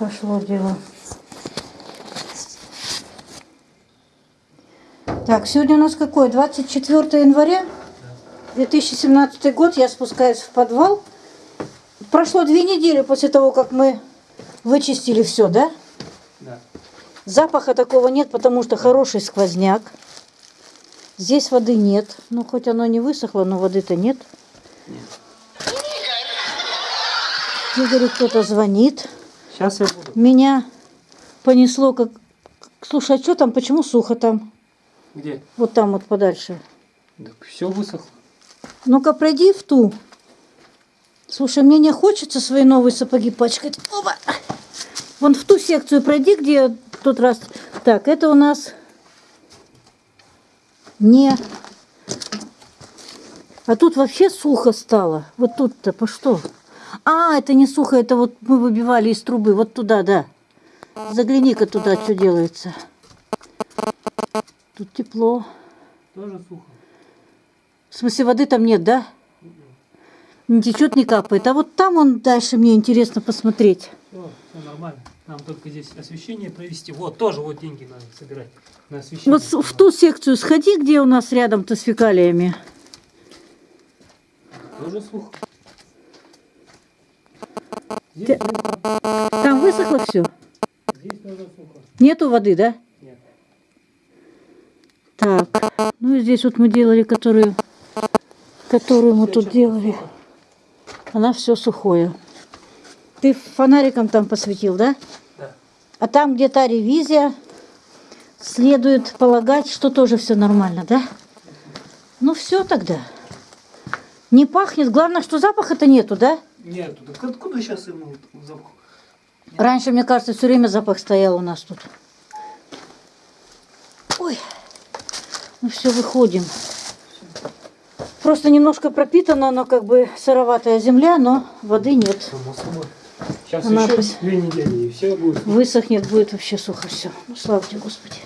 Пошло дело. Так, сегодня у нас какой? 24 января 2017 год. Я спускаюсь в подвал. Прошло две недели после того, как мы вычистили все, да? Да. Запаха такого нет, потому что хороший сквозняк. Здесь воды нет. Ну, хоть оно не высохло, но воды-то нет. Игорю кто-то звонит. Сейчас я буду. Меня понесло как... Слушай, а что там? Почему сухо там? Где? Вот там вот подальше. Так все высохло. Ну-ка, пройди в ту. Слушай, мне не хочется свои новые сапоги пачкать. Оба! Вон в ту секцию пройди, где в тот раз... Так, это у нас не... А тут вообще сухо стало. Вот тут-то по что? А, это не сухо, это вот мы выбивали из трубы. Вот туда, да. Загляни-ка туда, что делается. Тут тепло. Тоже сухо. В смысле, воды там нет, да? Не течет, не капает. А вот там он дальше мне интересно посмотреть. Все, все нормально. Нам только здесь освещение провести. Вот, тоже вот деньги надо собирать на освещение. Вот в ту секцию сходи, где у нас рядом-то с фекалиями. Тоже сухо. Здесь, Там высохло все? здесь тоже сухо. Нету воды, да? Нет. Так, ну и здесь вот мы делали, которую, которую мы тут делали. Она все сухое. Ты фонариком там посветил, да? Да. А там, где та ревизия, следует полагать, что тоже все нормально, да? Ну все тогда. Не пахнет. Главное, что запаха-то нету, да? Нет, так откуда сейчас ему запах? Раньше, мне кажется, все время запах стоял у нас тут. Ой, ну все, выходим. Просто немножко пропитана, но как бы сыроватая земля, но воды нет. Само собой. Сейчас Она еще две недели и все будет. Высохнет, будет вообще сухо все. Ну, слава тебе, Господи.